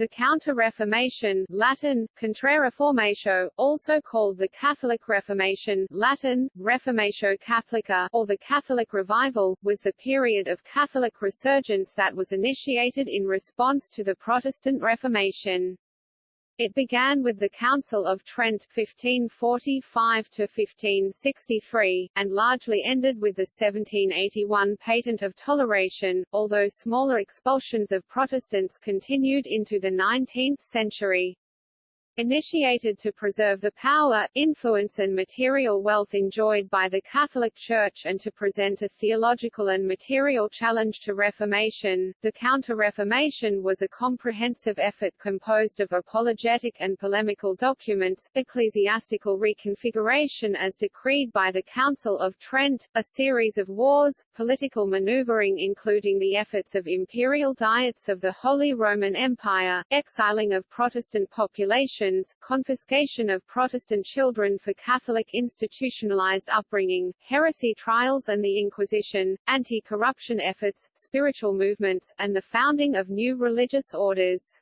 The Counter-Reformation Latin, Contrareformatio, also called the Catholic Reformation Latin, Reformatio Catholica, or the Catholic Revival, was the period of Catholic resurgence that was initiated in response to the Protestant Reformation. It began with the Council of Trent 1545–1563, and largely ended with the 1781 Patent of Toleration, although smaller expulsions of Protestants continued into the 19th century. Initiated to preserve the power, influence and material wealth enjoyed by the Catholic Church and to present a theological and material challenge to Reformation, the Counter-Reformation was a comprehensive effort composed of apologetic and polemical documents, ecclesiastical reconfiguration as decreed by the Council of Trent, a series of wars, political maneuvering including the efforts of imperial diets of the Holy Roman Empire, exiling of Protestant population confiscation of Protestant children for Catholic institutionalized upbringing, heresy trials and the Inquisition, anti-corruption efforts, spiritual movements, and the founding of new religious orders.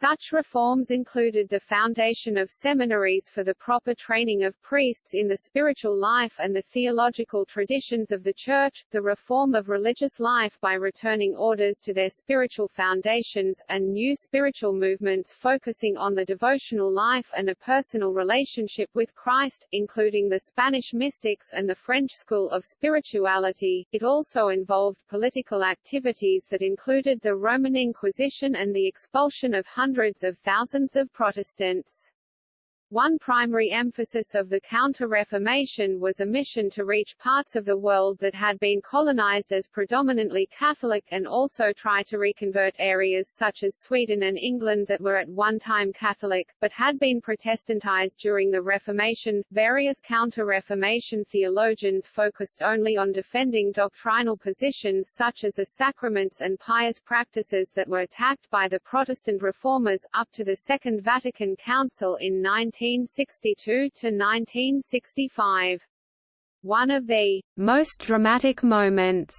Such reforms included the foundation of seminaries for the proper training of priests in the spiritual life and the theological traditions of the Church, the reform of religious life by returning orders to their spiritual foundations, and new spiritual movements focusing on the devotional life and a personal relationship with Christ, including the Spanish mystics and the French school of spirituality. It also involved political activities that included the Roman Inquisition and the expulsion of hundreds of thousands of Protestants. One primary emphasis of the Counter-Reformation was a mission to reach parts of the world that had been colonized as predominantly Catholic and also try to reconvert areas such as Sweden and England that were at one time Catholic, but had been Protestantized during the Reformation. Various Counter-Reformation theologians focused only on defending doctrinal positions such as the sacraments and pious practices that were attacked by the Protestant reformers, up to the Second Vatican Council in 19 1962 to 1965. One of the most dramatic moments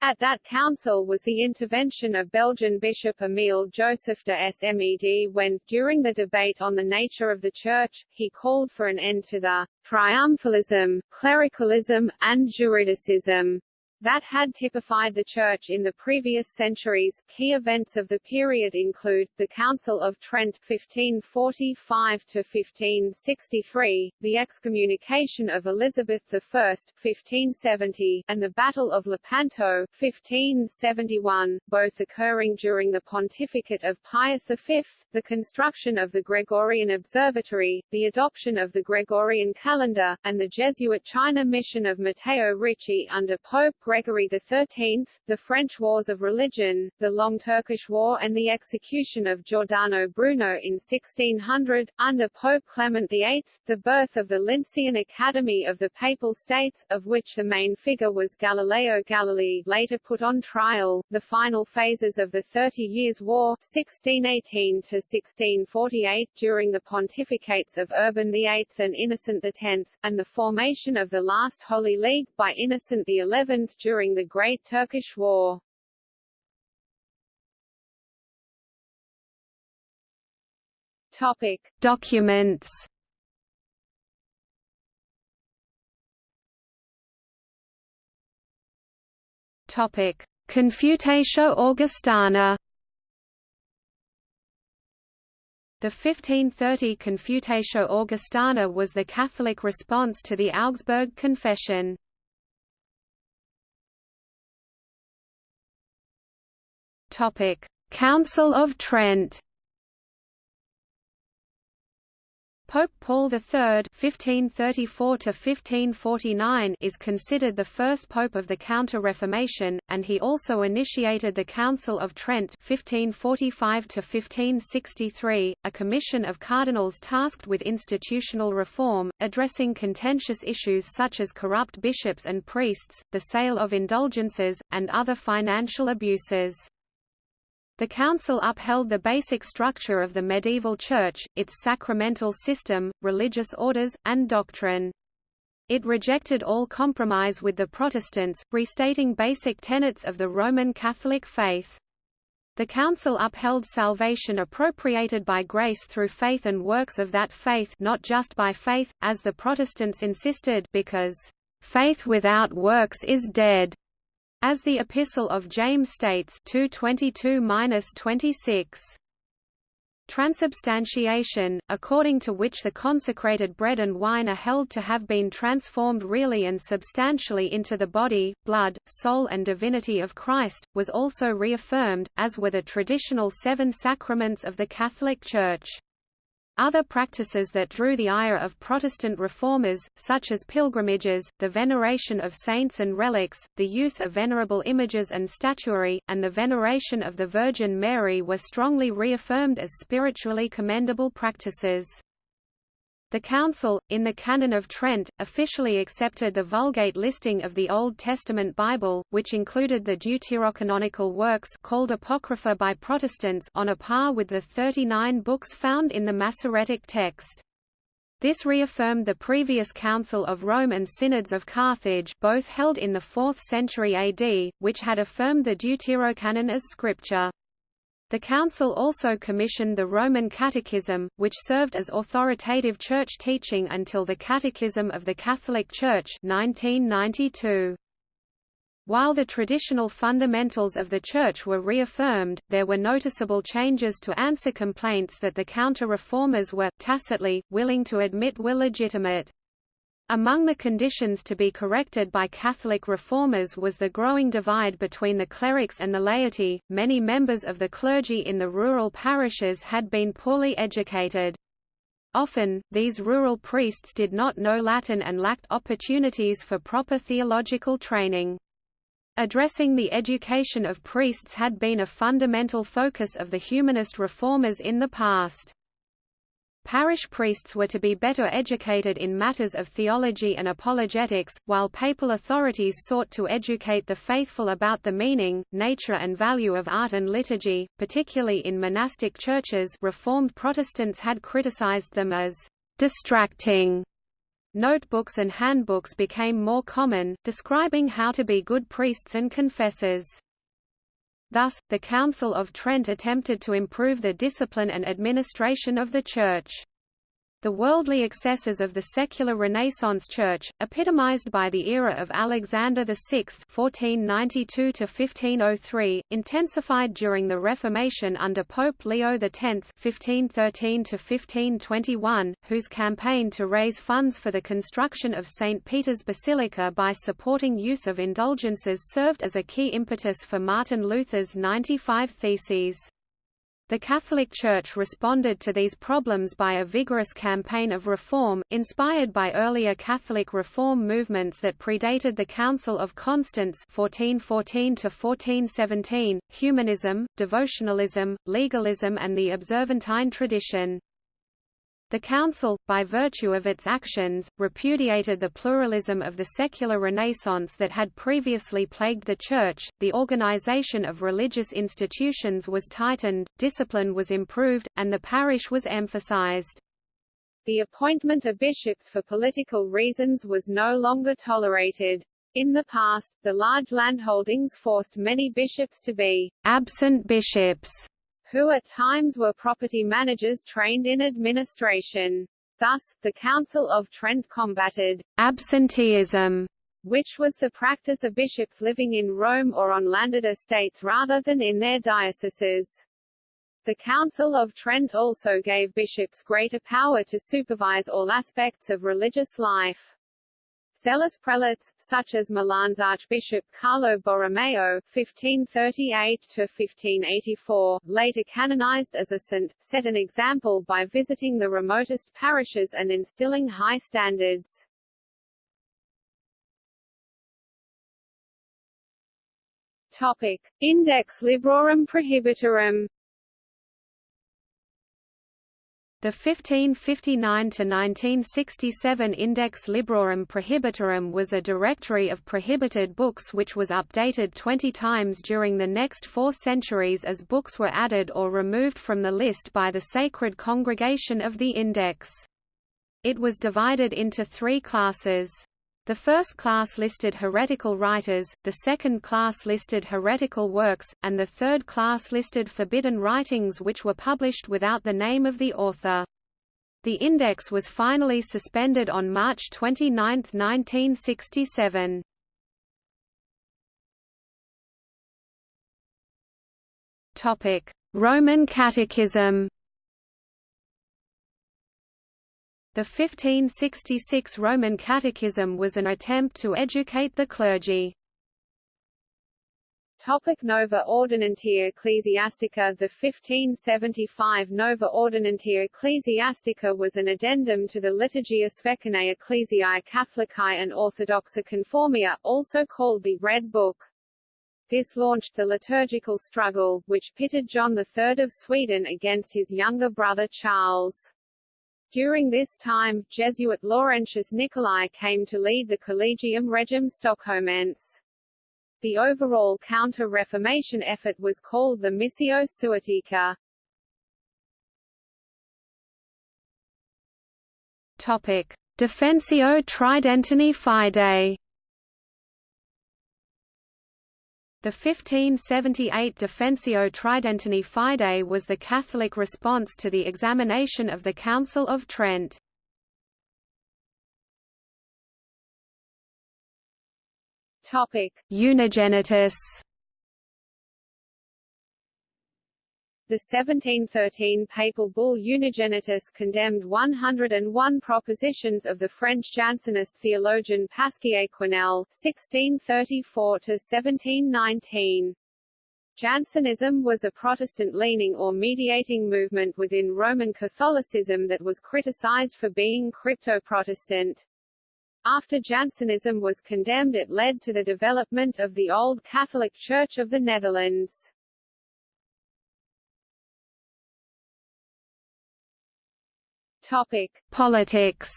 at that council was the intervention of Belgian Bishop Emile Joseph de Smedt when, during the debate on the nature of the Church, he called for an end to the triumphalism, clericalism, and juridicism that had typified the Church in the previous centuries. Key events of the period include, the Council of Trent (1545 to 1563), the excommunication of Elizabeth I 1570, and the Battle of Lepanto 1571, both occurring during the pontificate of Pius V, the construction of the Gregorian Observatory, the adoption of the Gregorian calendar, and the Jesuit China mission of Matteo Ricci under Pope XIII, the French Wars of Religion, the Long Turkish War and the execution of Giordano Bruno in 1600, under Pope Clement VIII, the birth of the Lincean Academy of the Papal States, of which the main figure was Galileo Galilei later put on trial, the final phases of the Thirty Years' War 1618 to 1648 during the pontificates of Urban VIII and Innocent X, and the formation of the last Holy League by Innocent XI during the Great Turkish War. Topic: Documents. Topic: Confutatio Augustana. The 1530 Confutatio Augustana was the Catholic response to the Augsburg Confession. Topic: Council of Trent. Pope Paul III (1534–1549) is considered the first pope of the Counter-Reformation, and he also initiated the Council of Trent (1545–1563), a commission of cardinals tasked with institutional reform, addressing contentious issues such as corrupt bishops and priests, the sale of indulgences, and other financial abuses. The Council upheld the basic structure of the medieval Church, its sacramental system, religious orders, and doctrine. It rejected all compromise with the Protestants, restating basic tenets of the Roman Catholic faith. The Council upheld salvation appropriated by grace through faith and works of that faith not just by faith, as the Protestants insisted because, "...faith without works is dead." As the Epistle of James states 2:22-26. Transubstantiation, according to which the consecrated bread and wine are held to have been transformed really and substantially into the body, blood, soul and divinity of Christ, was also reaffirmed, as were the traditional seven sacraments of the Catholic Church. Other practices that drew the ire of Protestant reformers, such as pilgrimages, the veneration of saints and relics, the use of venerable images and statuary, and the veneration of the Virgin Mary were strongly reaffirmed as spiritually commendable practices. The Council, in the Canon of Trent, officially accepted the Vulgate listing of the Old Testament Bible, which included the deuterocanonical works called Apocrypha by Protestants on a par with the 39 books found in the Masoretic text. This reaffirmed the previous Council of Rome and Synods of Carthage both held in the 4th century AD, which had affirmed the Deuterocanon as scripture. The Council also commissioned the Roman Catechism, which served as authoritative church teaching until the Catechism of the Catholic Church 1992. While the traditional fundamentals of the Church were reaffirmed, there were noticeable changes to answer complaints that the counter-reformers were, tacitly, willing to admit were legitimate. Among the conditions to be corrected by Catholic reformers was the growing divide between the clerics and the laity. Many members of the clergy in the rural parishes had been poorly educated. Often, these rural priests did not know Latin and lacked opportunities for proper theological training. Addressing the education of priests had been a fundamental focus of the humanist reformers in the past. Parish priests were to be better educated in matters of theology and apologetics, while papal authorities sought to educate the faithful about the meaning, nature and value of art and liturgy, particularly in monastic churches Reformed Protestants had criticized them as distracting. Notebooks and handbooks became more common, describing how to be good priests and confessors. Thus, the Council of Trent attempted to improve the discipline and administration of the Church. The worldly excesses of the secular Renaissance Church, epitomized by the era of Alexander VI (1492–1503), intensified during the Reformation under Pope Leo X (1513–1521), whose campaign to raise funds for the construction of St. Peter's Basilica by supporting use of indulgences served as a key impetus for Martin Luther's 95 Theses. The Catholic Church responded to these problems by a vigorous campaign of reform, inspired by earlier Catholic reform movements that predated the Council of Constance 1414 humanism, devotionalism, legalism and the Observantine tradition. The Council, by virtue of its actions, repudiated the pluralism of the secular Renaissance that had previously plagued the Church, the organization of religious institutions was tightened, discipline was improved, and the parish was emphasized. The appointment of bishops for political reasons was no longer tolerated. In the past, the large landholdings forced many bishops to be absent bishops who at times were property managers trained in administration. Thus, the Council of Trent combated absenteeism, which was the practice of bishops living in Rome or on landed estates rather than in their dioceses. The Council of Trent also gave bishops greater power to supervise all aspects of religious life. Zealous prelates, such as Milan's Archbishop Carlo Borromeo (1538–1584), later canonized as a saint, set an example by visiting the remotest parishes and instilling high standards. Topic: Index Librorum Prohibitorum. The 1559–1967 Index Librorum Prohibitorum was a directory of prohibited books which was updated 20 times during the next four centuries as books were added or removed from the list by the Sacred Congregation of the Index. It was divided into three classes. The first class listed heretical writers, the second class listed heretical works, and the third class listed forbidden writings which were published without the name of the author. The index was finally suspended on March 29, 1967. Topic: Roman Catechism The 1566 Roman Catechism was an attempt to educate the clergy. Topic Nova Ordinantia Ecclesiastica The 1575 Nova Ordinantia Ecclesiastica was an addendum to the Liturgia Svecanae Ecclesiae Catholicae and Orthodoxa Conformia, also called the Red Book. This launched the liturgical struggle, which pitted John III of Sweden against his younger brother Charles. During this time, Jesuit Laurentius Nicolai came to lead the Collegium Regium Stockholmense. The overall counter-Reformation effort was called the Missio Suetica. Topic: Defensio Tridentini Fidei The 1578 Defensio Tridentini Fidei was the Catholic response to the examination of the Council of Trent. Topic: Unigenitus The 1713 papal bull Unigenitus condemned 101 propositions of the French Jansenist theologian Pasquier Quesnel (1634–1719). Jansenism was a Protestant-leaning or mediating movement within Roman Catholicism that was criticized for being crypto-Protestant. After Jansenism was condemned it led to the development of the Old Catholic Church of the Netherlands. Topic: Politics.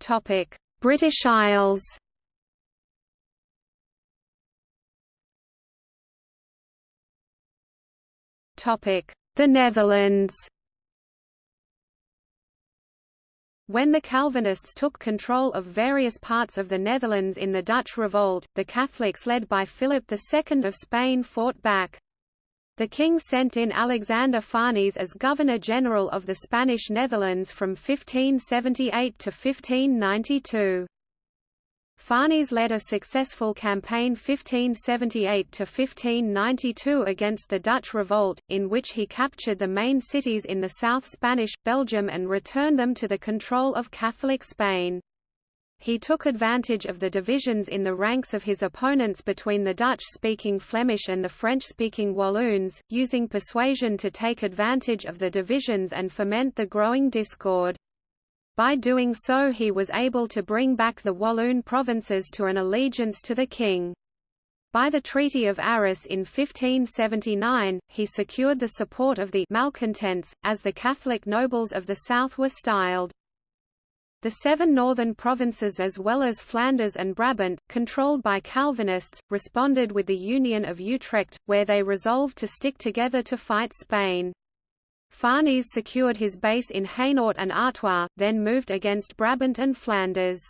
Topic: British Isles. Topic: The Netherlands. When the Calvinists took control of various parts of the Netherlands in the Dutch Revolt, the Catholics led by Philip II of Spain fought back. The king sent in Alexander Farnese as Governor-General of the Spanish Netherlands from 1578 to 1592. Farnese led a successful campaign 1578–1592 against the Dutch revolt, in which he captured the main cities in the South Spanish, Belgium and returned them to the control of Catholic Spain. He took advantage of the divisions in the ranks of his opponents between the Dutch-speaking Flemish and the French-speaking Walloons, using persuasion to take advantage of the divisions and foment the growing discord. By doing so he was able to bring back the Walloon provinces to an allegiance to the king. By the Treaty of Arras in 1579, he secured the support of the «malcontents», as the Catholic nobles of the south were styled. The seven northern provinces as well as Flanders and Brabant, controlled by Calvinists, responded with the Union of Utrecht, where they resolved to stick together to fight Spain. Farnese secured his base in Hainaut and Artois, then moved against Brabant and Flanders.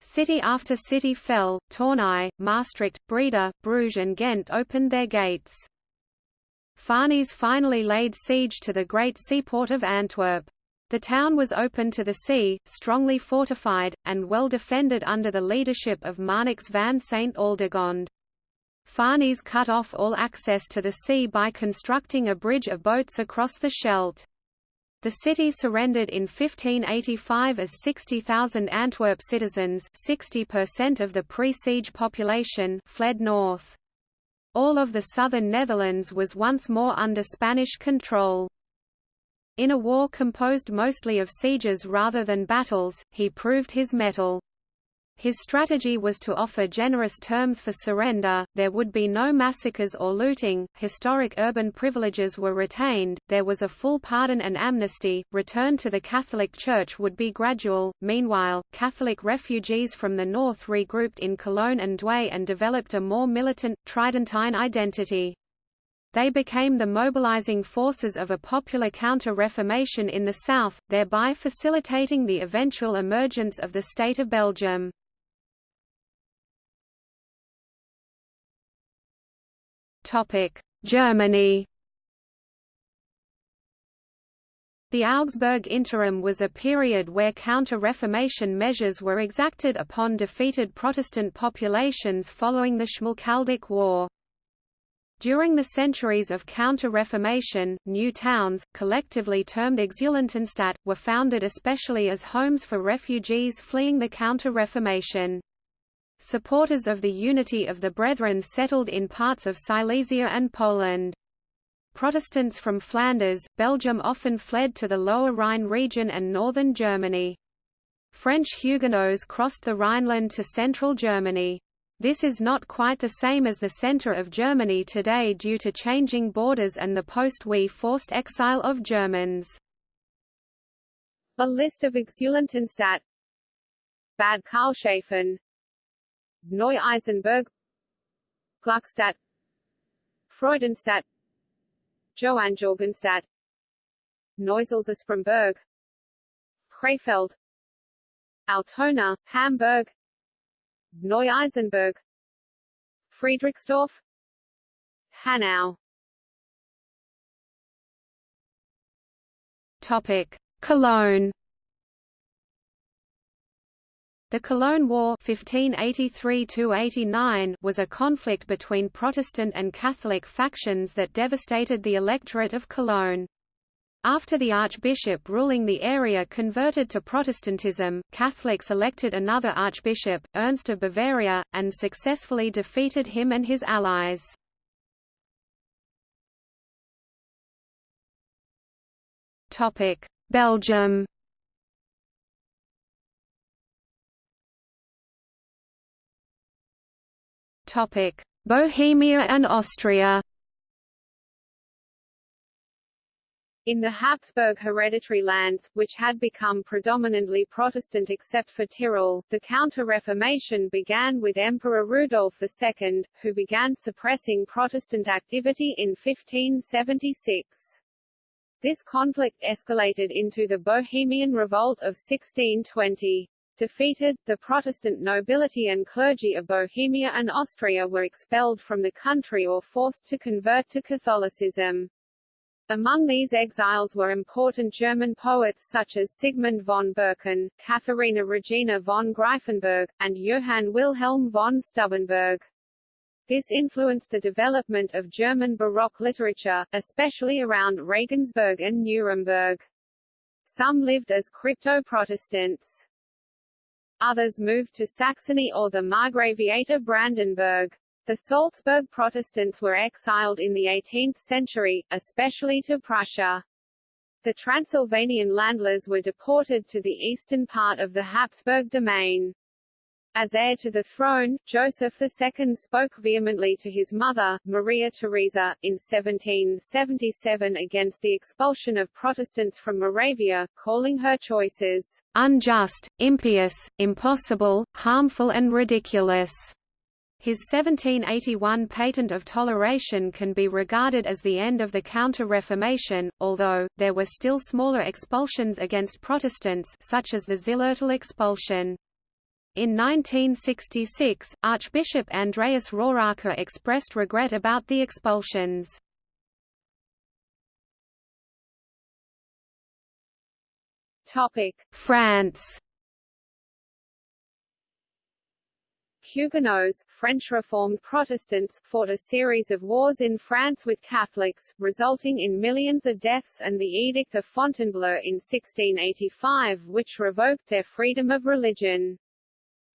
City after city fell, Tournai, Maastricht, Breda, Bruges and Ghent opened their gates. Farnese finally laid siege to the great seaport of Antwerp. The town was open to the sea, strongly fortified, and well defended under the leadership of Marnix van St. Aldegonde. Farnese cut off all access to the sea by constructing a bridge of boats across the Scheldt. The city surrendered in 1585 as 60,000 Antwerp citizens 60% of the pre-siege population fled north. All of the southern Netherlands was once more under Spanish control. In a war composed mostly of sieges rather than battles, he proved his mettle. His strategy was to offer generous terms for surrender, there would be no massacres or looting, historic urban privileges were retained, there was a full pardon and amnesty, return to the Catholic Church would be gradual. Meanwhile, Catholic refugees from the north regrouped in Cologne and Douai and developed a more militant, Tridentine identity. They became the mobilizing forces of a popular counter-reformation in the south, thereby facilitating the eventual emergence of the State of Belgium. Germany The Augsburg Interim was a period where counter-Reformation measures were exacted upon defeated Protestant populations following the Schmalkaldic War. During the centuries of Counter-Reformation, new towns, collectively termed Exulantenstadt, were founded especially as homes for refugees fleeing the Counter-Reformation. Supporters of the unity of the Brethren settled in parts of Silesia and Poland. Protestants from Flanders, Belgium often fled to the Lower Rhine region and northern Germany. French Huguenots crossed the Rhineland to central Germany. This is not quite the same as the center of Germany today due to changing borders and the post-Wi forced exile of Germans. A list of Exulantenstadt Bad Karlshafen Neu-Isenburg Gluckstadt Freudenstadt Johanngeorgenstadt Neusalza-Spremberg Krefeld Altona, Hamburg Neu-Isenburg Friedrichsdorf Hanau. Topic Cologne the Cologne War (1583–89) was a conflict between Protestant and Catholic factions that devastated the electorate of Cologne. After the archbishop ruling the area converted to Protestantism, Catholics elected another archbishop, Ernst of Bavaria, and successfully defeated him and his allies. Belgium Bohemia and Austria In the Habsburg hereditary lands, which had become predominantly Protestant except for Tyrol, the Counter-Reformation began with Emperor Rudolf II, who began suppressing Protestant activity in 1576. This conflict escalated into the Bohemian Revolt of 1620. Defeated, the Protestant nobility and clergy of Bohemia and Austria were expelled from the country or forced to convert to Catholicism. Among these exiles were important German poets such as Sigmund von Birken, Katharina Regina von Greiffenberg, and Johann Wilhelm von Stubenberg. This influenced the development of German Baroque literature, especially around Regensburg and Nuremberg. Some lived as crypto-Protestants. Others moved to Saxony or the Margraviate of Brandenburg. The Salzburg Protestants were exiled in the 18th century, especially to Prussia. The Transylvanian Landlers were deported to the eastern part of the Habsburg domain. As heir to the throne, Joseph II spoke vehemently to his mother, Maria Theresa, in 1777 against the expulsion of Protestants from Moravia, calling her choices unjust, impious, impossible, harmful and ridiculous. His 1781 patent of toleration can be regarded as the end of the Counter-Reformation, although, there were still smaller expulsions against Protestants such as the Zillertal expulsion. In 1966, Archbishop Andreas Rohracher expressed regret about the expulsions. France Huguenots, French Reformed Protestants, fought a series of wars in France with Catholics, resulting in millions of deaths and the Edict of Fontainebleau in 1685 which revoked their freedom of religion.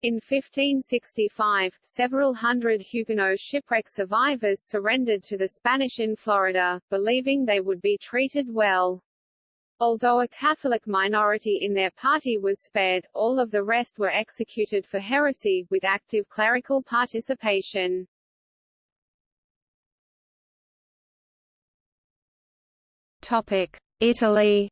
In 1565, several hundred Huguenot shipwreck survivors surrendered to the Spanish in Florida, believing they would be treated well. Although a Catholic minority in their party was spared, all of the rest were executed for heresy, with active clerical participation. Italy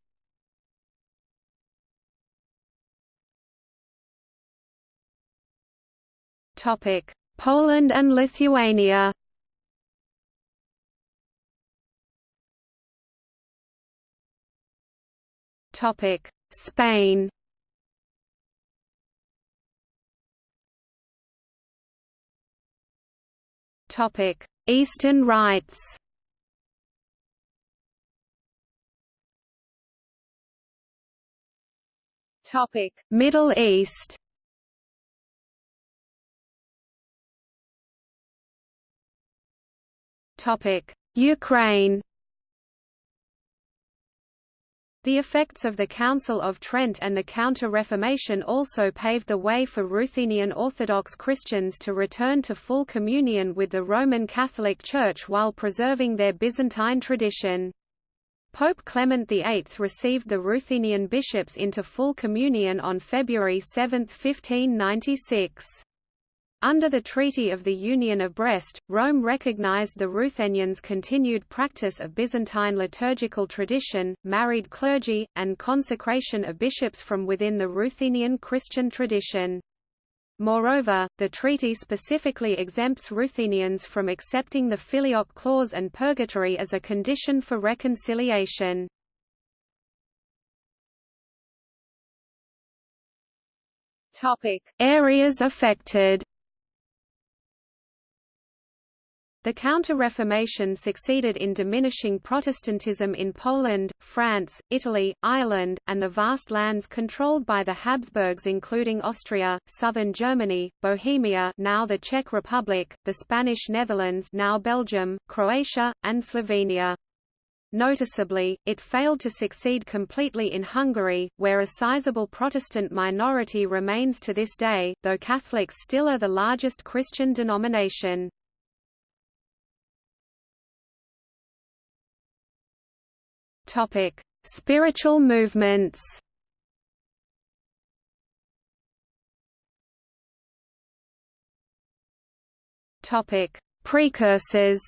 Poland and Lithuania. Spain. Eastern Rites. Middle East. Ukraine. The effects of the Council of Trent and the Counter-Reformation also paved the way for Ruthenian Orthodox Christians to return to full communion with the Roman Catholic Church while preserving their Byzantine tradition. Pope Clement VIII received the Ruthenian bishops into full communion on February 7, 1596. Under the Treaty of the Union of Brest, Rome recognized the Ruthenians' continued practice of Byzantine liturgical tradition, married clergy, and consecration of bishops from within the Ruthenian Christian tradition. Moreover, the treaty specifically exempts Ruthenians from accepting the filioque clause and purgatory as a condition for reconciliation. Areas affected. The Counter-Reformation succeeded in diminishing Protestantism in Poland, France, Italy, Ireland, and the vast lands controlled by the Habsburgs including Austria, southern Germany, Bohemia now the Czech Republic, the Spanish Netherlands now Belgium, Croatia, and Slovenia. Noticeably, it failed to succeed completely in Hungary, where a sizable Protestant minority remains to this day, though Catholics still are the largest Christian denomination. Topic: Spiritual movements. Topic: Precursors.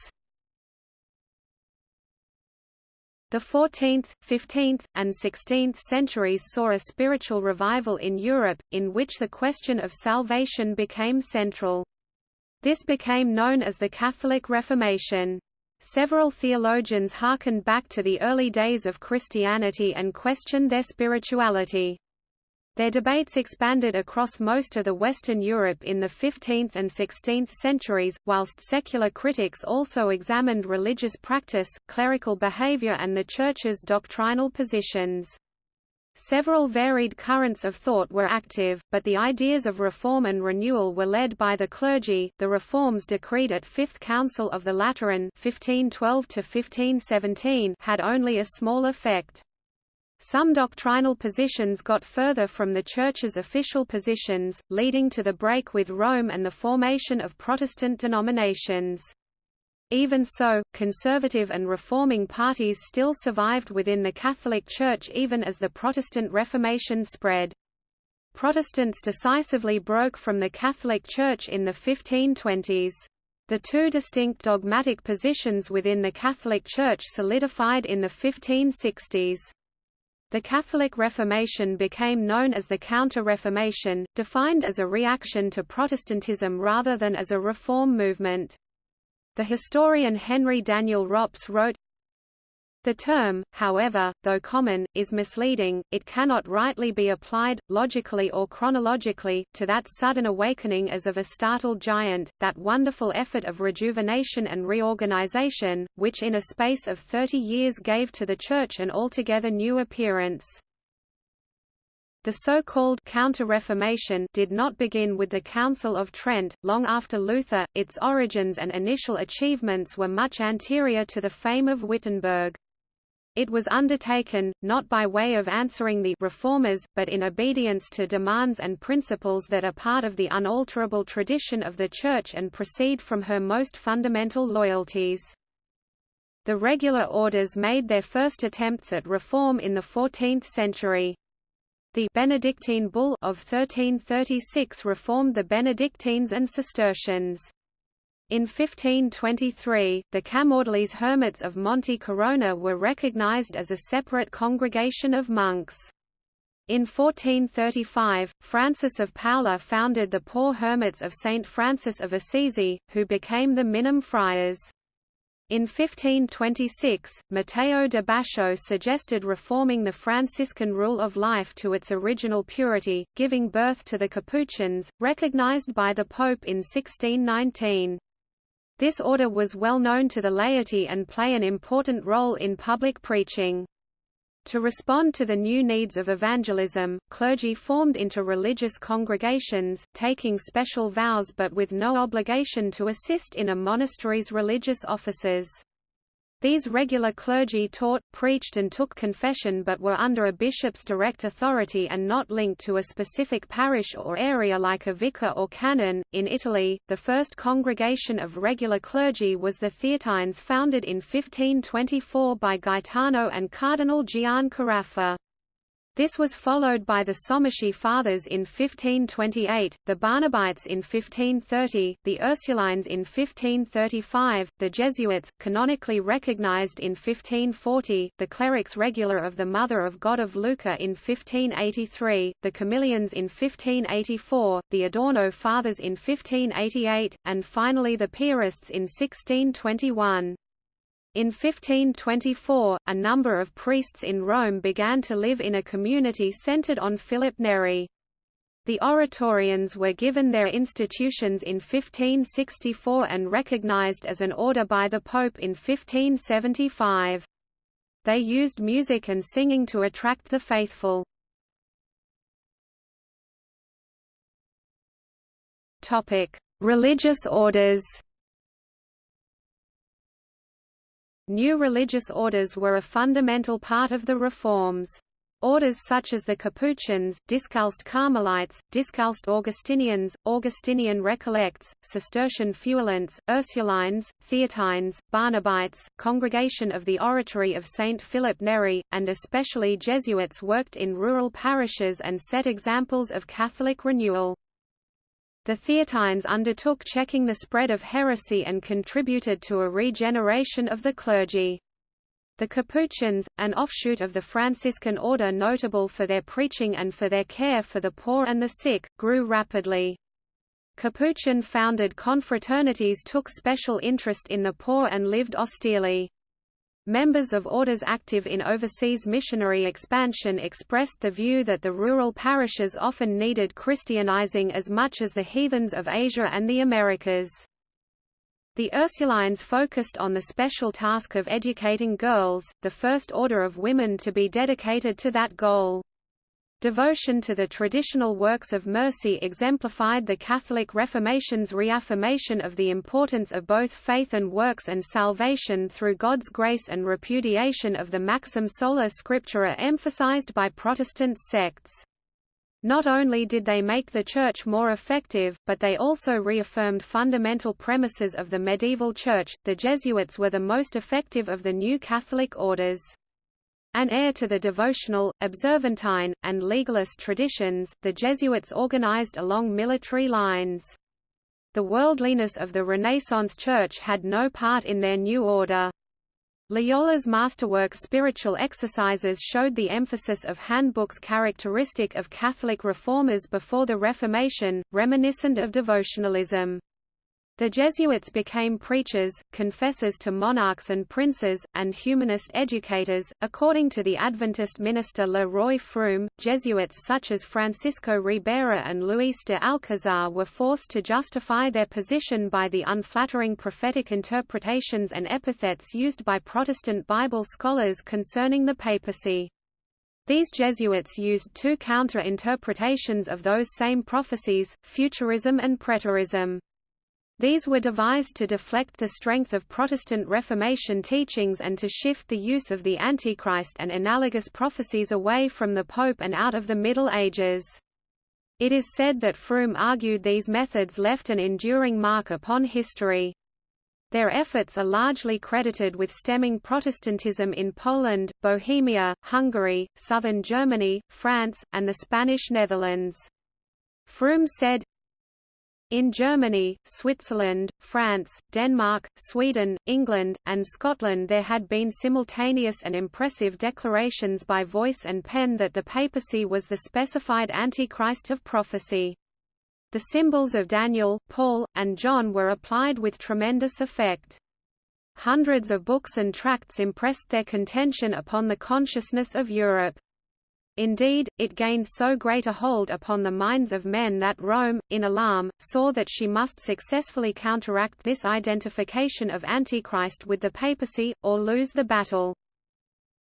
The 14th, 15th, and 16th centuries saw a spiritual revival in Europe, in which the question of salvation became central. This became known as the Catholic Reformation. Several theologians hearkened back to the early days of Christianity and questioned their spirituality. Their debates expanded across most of the Western Europe in the 15th and 16th centuries, whilst secular critics also examined religious practice, clerical behavior and the Church's doctrinal positions. Several varied currents of thought were active, but the ideas of reform and renewal were led by the clergy. The reforms decreed at Fifth Council of the Lateran (1512–1517) had only a small effect. Some doctrinal positions got further from the Church's official positions, leading to the break with Rome and the formation of Protestant denominations. Even so, conservative and reforming parties still survived within the Catholic Church even as the Protestant Reformation spread. Protestants decisively broke from the Catholic Church in the 1520s. The two distinct dogmatic positions within the Catholic Church solidified in the 1560s. The Catholic Reformation became known as the Counter-Reformation, defined as a reaction to Protestantism rather than as a reform movement. The historian Henri Daniel-Rops wrote, the term, however, though common, is misleading, it cannot rightly be applied, logically or chronologically, to that sudden awakening as of a startled giant, that wonderful effort of rejuvenation and reorganization, which in a space of thirty years gave to the Church an altogether new appearance. The so-called Counter-Reformation did not begin with the Council of Trent, long after Luther, its origins and initial achievements were much anterior to the fame of Wittenberg. It was undertaken, not by way of answering the reformers, but in obedience to demands and principles that are part of the unalterable tradition of the Church and proceed from her most fundamental loyalties. The regular orders made their first attempts at reform in the 14th century. The Benedictine Bull of 1336 reformed the Benedictines and Cistercians. In 1523, the Camaldolese hermits of Monte Corona were recognized as a separate congregation of monks. In 1435, Francis of Paula founded the Poor Hermits of St. Francis of Assisi, who became the Minim Friars. In 1526, Matteo de Bascio suggested reforming the Franciscan rule of life to its original purity, giving birth to the Capuchins, recognized by the Pope in 1619. This order was well known to the laity and play an important role in public preaching. To respond to the new needs of evangelism, clergy formed into religious congregations, taking special vows but with no obligation to assist in a monastery's religious offices. These regular clergy taught, preached and took confession but were under a bishop's direct authority and not linked to a specific parish or area like a vicar or canon. In Italy, the first congregation of regular clergy was the Theatines founded in 1524 by Gaetano and Cardinal Gian Caraffa. This was followed by the Somaschi Fathers in 1528, the Barnabites in 1530, the Ursulines in 1535, the Jesuits, canonically recognized in 1540, the Clerics Regular of the Mother of God of Lucca in 1583, the Camillians in 1584, the Adorno Fathers in 1588, and finally the Piarists in 1621. In 1524, a number of priests in Rome began to live in a community centered on Philip Neri. The Oratorians were given their institutions in 1564 and recognized as an order by the Pope in 1575. They used music and singing to attract the faithful. Religious orders New religious orders were a fundamental part of the reforms. Orders such as the Capuchins, Discalced Carmelites, Discalced Augustinians, Augustinian Recollects, Cistercian Feuillants, Ursulines, Theatines, Barnabites, Congregation of the Oratory of St. Philip Neri, and especially Jesuits worked in rural parishes and set examples of Catholic renewal. The Theatines undertook checking the spread of heresy and contributed to a regeneration of the clergy. The Capuchins, an offshoot of the Franciscan order notable for their preaching and for their care for the poor and the sick, grew rapidly. Capuchin-founded confraternities took special interest in the poor and lived austerely. Members of orders active in overseas missionary expansion expressed the view that the rural parishes often needed Christianizing as much as the heathens of Asia and the Americas. The Ursulines focused on the special task of educating girls, the first order of women to be dedicated to that goal. Devotion to the traditional works of mercy exemplified the Catholic Reformation's reaffirmation of the importance of both faith and works and salvation through God's grace and repudiation of the maxim sola scriptura emphasized by Protestant sects. Not only did they make the Church more effective, but they also reaffirmed fundamental premises of the medieval Church. The Jesuits were the most effective of the new Catholic orders. An heir to the devotional, observantine, and legalist traditions, the Jesuits organized along military lines. The worldliness of the Renaissance Church had no part in their new order. Loyola's masterwork Spiritual Exercises showed the emphasis of handbooks characteristic of Catholic reformers before the Reformation, reminiscent of devotionalism. The Jesuits became preachers, confessors to monarchs and princes, and humanist educators. According to the Adventist minister Le Roy Froom, Jesuits such as Francisco Ribera and Luis de Alcazar were forced to justify their position by the unflattering prophetic interpretations and epithets used by Protestant Bible scholars concerning the papacy. These Jesuits used two counter-interpretations of those same prophecies, futurism and preterism. These were devised to deflect the strength of Protestant Reformation teachings and to shift the use of the Antichrist and analogous prophecies away from the Pope and out of the Middle Ages. It is said that Froom argued these methods left an enduring mark upon history. Their efforts are largely credited with stemming Protestantism in Poland, Bohemia, Hungary, southern Germany, France, and the Spanish Netherlands. Froom said, in Germany, Switzerland, France, Denmark, Sweden, England, and Scotland there had been simultaneous and impressive declarations by voice and pen that the papacy was the specified Antichrist of prophecy. The symbols of Daniel, Paul, and John were applied with tremendous effect. hundreds of books and tracts impressed their contention upon the consciousness of Europe. Indeed, it gained so great a hold upon the minds of men that Rome, in alarm, saw that she must successfully counteract this identification of Antichrist with the papacy, or lose the battle.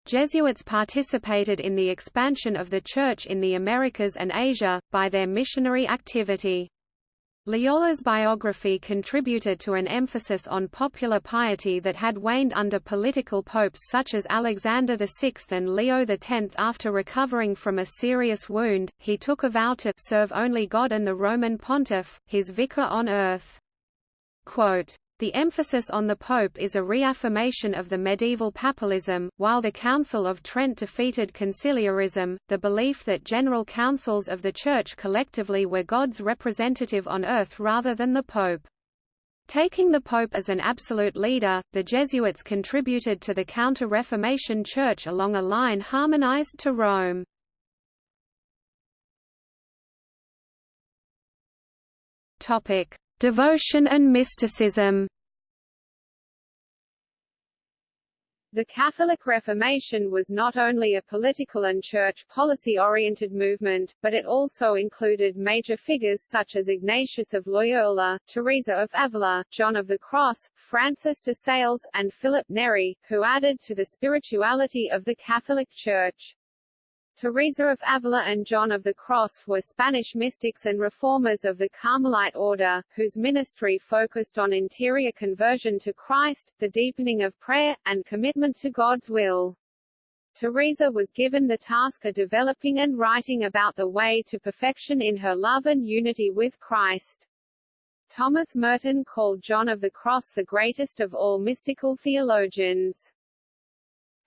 Jesuits participated in the expansion of the Church in the Americas and Asia, by their missionary activity. Loyola's biography contributed to an emphasis on popular piety that had waned under political popes such as Alexander VI and Leo X. After recovering from a serious wound, he took a vow to serve only God and the Roman pontiff, his vicar on earth. Quote, the emphasis on the Pope is a reaffirmation of the medieval papalism, while the Council of Trent defeated conciliarism, the belief that general councils of the Church collectively were God's representative on earth rather than the Pope. Taking the Pope as an absolute leader, the Jesuits contributed to the Counter-Reformation Church along a line harmonized to Rome. Devotion and mysticism The Catholic Reformation was not only a political and church policy-oriented movement, but it also included major figures such as Ignatius of Loyola, Teresa of Avila, John of the Cross, Francis de Sales, and Philip Neri, who added to the spirituality of the Catholic Church. Teresa of Avila and John of the Cross were Spanish mystics and reformers of the Carmelite order, whose ministry focused on interior conversion to Christ, the deepening of prayer, and commitment to God's will. Teresa was given the task of developing and writing about the way to perfection in her love and unity with Christ. Thomas Merton called John of the Cross the greatest of all mystical theologians.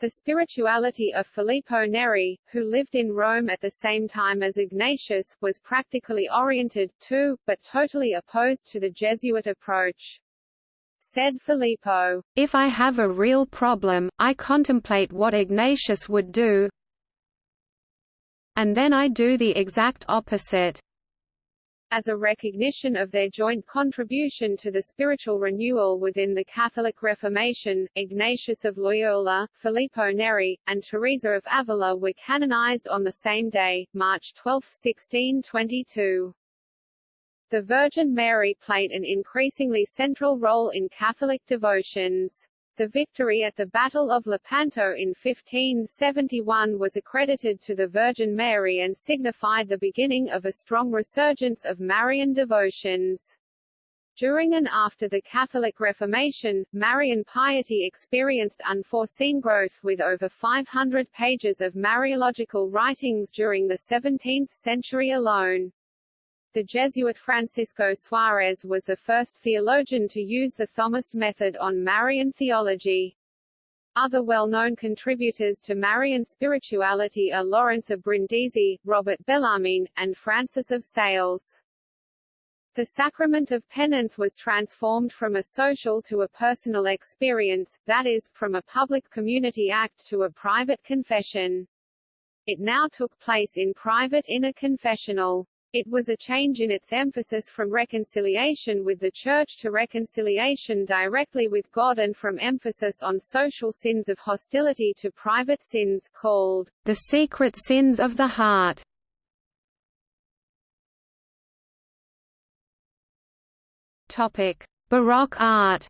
The spirituality of Filippo Neri, who lived in Rome at the same time as Ignatius, was practically oriented, too, but totally opposed to the Jesuit approach. Said Filippo, If I have a real problem, I contemplate what Ignatius would do, and then I do the exact opposite as a recognition of their joint contribution to the spiritual renewal within the Catholic Reformation, Ignatius of Loyola, Filippo Neri, and Teresa of Avila were canonized on the same day, March 12, 1622. The Virgin Mary played an increasingly central role in Catholic devotions. The victory at the Battle of Lepanto in 1571 was accredited to the Virgin Mary and signified the beginning of a strong resurgence of Marian devotions. During and after the Catholic Reformation, Marian piety experienced unforeseen growth with over 500 pages of Mariological writings during the 17th century alone. The Jesuit Francisco Suarez was the first theologian to use the Thomist method on Marian theology. Other well-known contributors to Marian spirituality are Lawrence of Brindisi, Robert Bellarmine, and Francis of Sales. The sacrament of penance was transformed from a social to a personal experience, that is, from a public community act to a private confession. It now took place in private in a confessional. It was a change in its emphasis from reconciliation with the Church to reconciliation directly with God and from emphasis on social sins of hostility to private sins called the secret sins of the heart. Topic: Baroque art.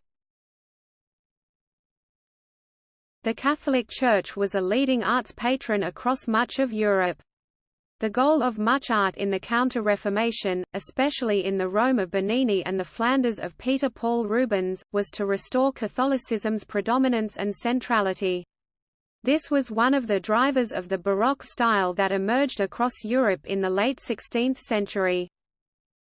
The Catholic Church was a leading arts patron across much of Europe. The goal of much art in the Counter-Reformation, especially in the Rome of Bernini and the Flanders of Peter Paul Rubens, was to restore Catholicism's predominance and centrality. This was one of the drivers of the Baroque style that emerged across Europe in the late 16th century.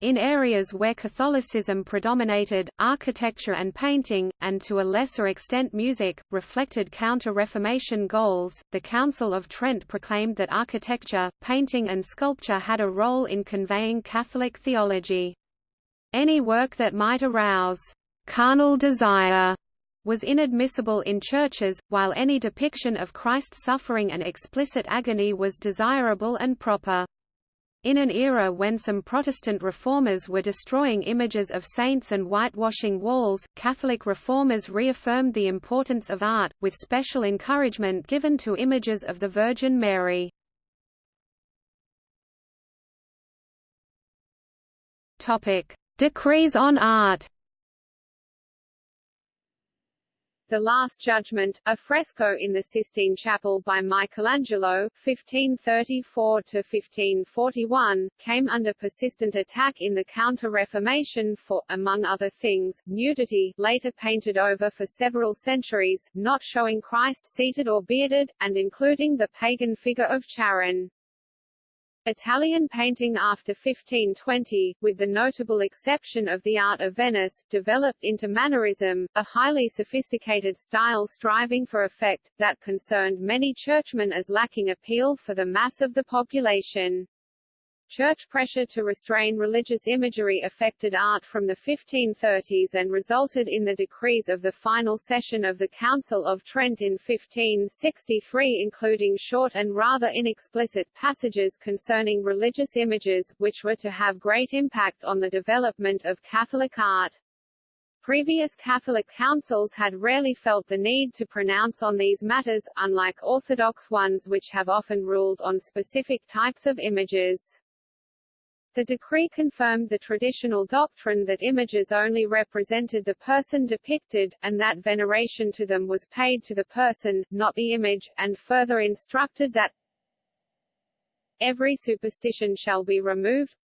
In areas where Catholicism predominated, architecture and painting, and to a lesser extent music, reflected Counter-Reformation goals. The Council of Trent proclaimed that architecture, painting and sculpture had a role in conveying Catholic theology. Any work that might arouse carnal desire was inadmissible in churches, while any depiction of Christ's suffering and explicit agony was desirable and proper. In an era when some Protestant reformers were destroying images of saints and whitewashing walls, Catholic reformers reaffirmed the importance of art, with special encouragement given to images of the Virgin Mary. Decrees on art The Last Judgment, a fresco in the Sistine Chapel by Michelangelo (1534–1541), came under persistent attack in the Counter-Reformation for, among other things, nudity, later painted over for several centuries, not showing Christ seated or bearded, and including the pagan figure of Charon. Italian painting after 1520, with the notable exception of the art of Venice, developed into Mannerism, a highly sophisticated style striving for effect, that concerned many churchmen as lacking appeal for the mass of the population. Church pressure to restrain religious imagery affected art from the 1530s and resulted in the decrees of the final session of the Council of Trent in 1563 including short and rather inexplicit passages concerning religious images, which were to have great impact on the development of Catholic art. Previous Catholic councils had rarely felt the need to pronounce on these matters, unlike Orthodox ones which have often ruled on specific types of images. The decree confirmed the traditional doctrine that images only represented the person depicted, and that veneration to them was paid to the person, not the image, and further instructed that every superstition shall be removed,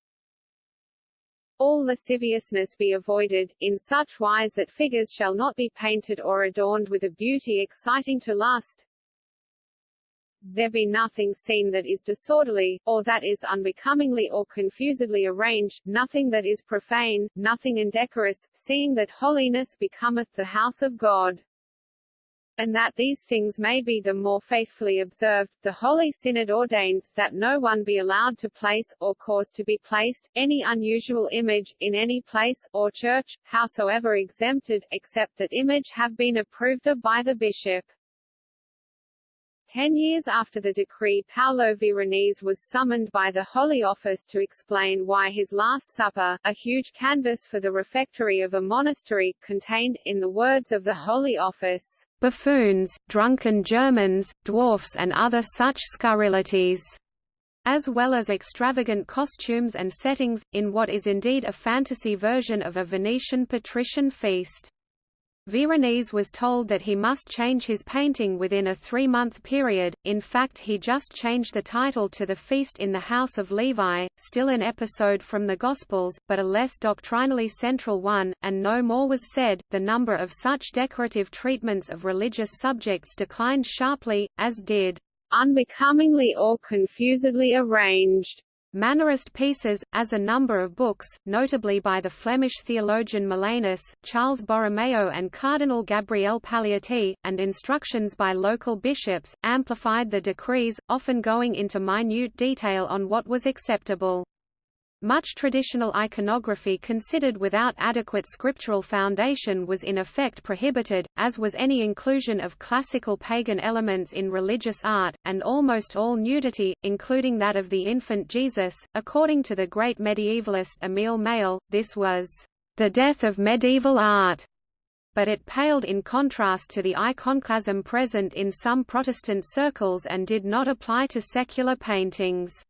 all lasciviousness be avoided, in such wise that figures shall not be painted or adorned with a beauty exciting to lust, there be nothing seen that is disorderly, or that is unbecomingly or confusedly arranged, nothing that is profane, nothing indecorous, seeing that holiness becometh the house of God. And that these things may be the more faithfully observed, the Holy Synod ordains, that no one be allowed to place, or cause to be placed, any unusual image, in any place, or church, howsoever exempted, except that image have been approved of by the bishop. Ten years after the decree Paolo Veronese was summoned by the Holy Office to explain why his Last Supper, a huge canvas for the refectory of a monastery, contained, in the words of the Holy Office, buffoons, drunken Germans, dwarfs and other such scurrilities as well as extravagant costumes and settings, in what is indeed a fantasy version of a Venetian patrician feast. Veronese was told that he must change his painting within a three-month period, in fact he just changed the title to The Feast in the House of Levi, still an episode from the Gospels, but a less doctrinally central one, and no more was said. The number of such decorative treatments of religious subjects declined sharply, as did unbecomingly or confusedly arranged Mannerist pieces, as a number of books, notably by the Flemish theologian Molanus, Charles Borromeo and Cardinal Gabriel Paleotti, and instructions by local bishops, amplified the decrees, often going into minute detail on what was acceptable. Much traditional iconography considered without adequate scriptural foundation was in effect prohibited, as was any inclusion of classical pagan elements in religious art, and almost all nudity, including that of the infant Jesus. According to the great medievalist Emile Mâle, this was the death of medieval art but it paled in contrast to the iconoclasm present in some Protestant circles and did not apply to secular paintings.